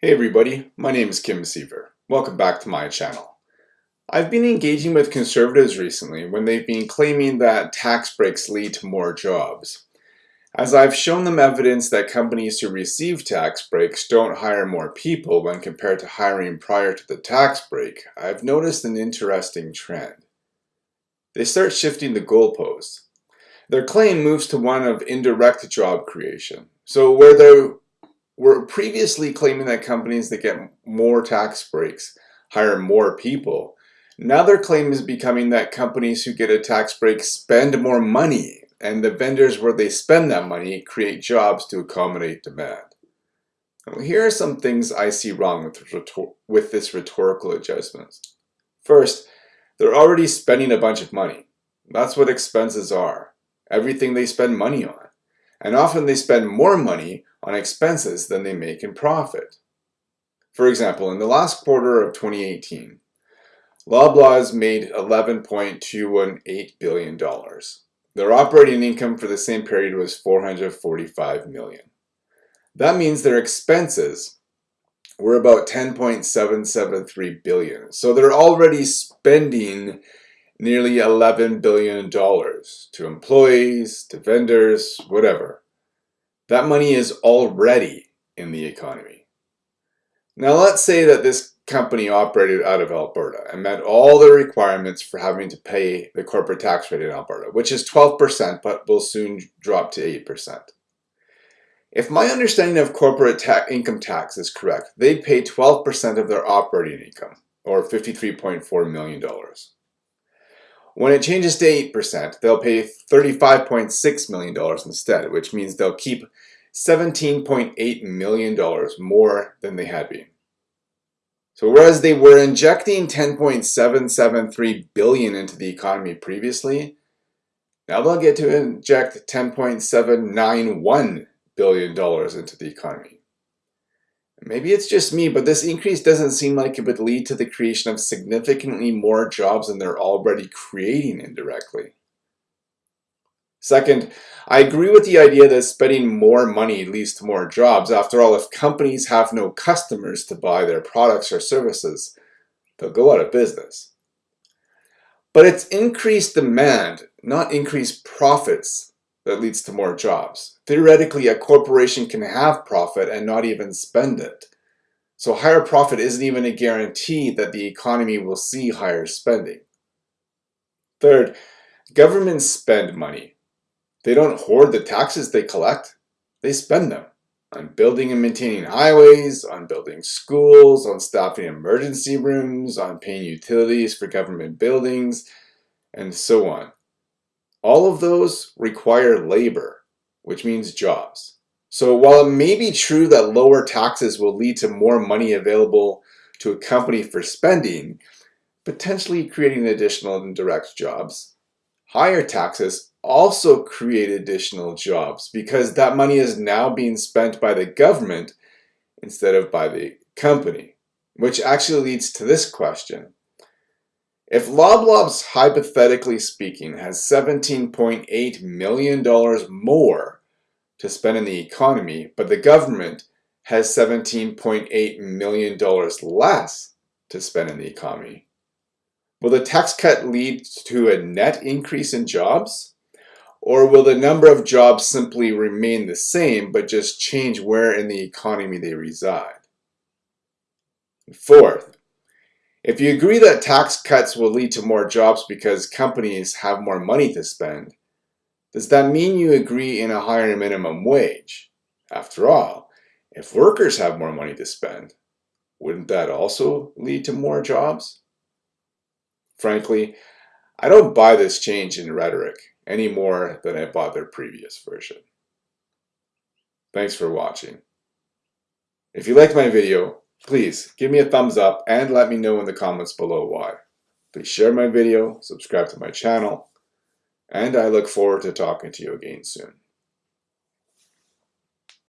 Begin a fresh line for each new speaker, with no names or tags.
Hey everybody, my name is Kim Seaver. Welcome back to my channel. I've been engaging with conservatives recently when they've been claiming that tax breaks lead to more jobs. As I've shown them evidence that companies who receive tax breaks don't hire more people when compared to hiring prior to the tax break, I've noticed an interesting trend. They start shifting the goalposts. Their claim moves to one of indirect job creation. So where they were previously claiming that companies that get more tax breaks hire more people. Now their claim is becoming that companies who get a tax break spend more money and the vendors where they spend that money create jobs to accommodate demand. Now, here are some things I see wrong with, with this rhetorical adjustment. First, they're already spending a bunch of money. That's what expenses are. Everything they spend money on and often they spend more money on expenses than they make in profit. For example, in the last quarter of 2018, Loblaws made $11.218 billion. Their operating income for the same period was 445 million. That means their expenses were about 10.773 billion. So they're already spending nearly $11 billion to employees, to vendors, whatever. That money is already in the economy. Now let's say that this company operated out of Alberta and met all the requirements for having to pay the corporate tax rate in Alberta, which is 12% but will soon drop to 8%. If my understanding of corporate ta income tax is correct, they'd pay 12% of their operating income, or $53.4 million. When it changes to 8%, they'll pay $35.6 million instead, which means they'll keep $17.8 million more than they had been. So whereas they were injecting 10.773 billion into the economy previously, now they'll get to inject 10.791 billion dollars into the economy. Maybe it's just me, but this increase doesn't seem like it would lead to the creation of significantly more jobs than they're already creating indirectly. Second, I agree with the idea that spending more money leads to more jobs. After all, if companies have no customers to buy their products or services, they'll go out of business. But it's increased demand, not increased profits, that leads to more jobs. Theoretically, a corporation can have profit and not even spend it. So higher profit isn't even a guarantee that the economy will see higher spending. Third, governments spend money. They don't hoard the taxes they collect. They spend them on building and maintaining highways, on building schools, on staffing emergency rooms, on paying utilities for government buildings, and so on. All of those require labor, which means jobs. So while it may be true that lower taxes will lead to more money available to a company for spending, potentially creating additional indirect jobs, higher taxes also create additional jobs because that money is now being spent by the government instead of by the company, which actually leads to this question. If Loblaws, hypothetically speaking, has $17.8 million more to spend in the economy, but the government has $17.8 million less to spend in the economy, will the tax cut lead to a net increase in jobs? Or will the number of jobs simply remain the same, but just change where in the economy they reside? Fourth, if you agree that tax cuts will lead to more jobs because companies have more money to spend, does that mean you agree in a higher minimum wage? After all, if workers have more money to spend, wouldn't that also lead to more jobs? Frankly, I don't buy this change in rhetoric any more than I bought their previous version. Thanks for watching. If you liked my video, Please give me a thumbs up and let me know in the comments below why. Please share my video, subscribe to my channel, and I look forward to talking to you again soon.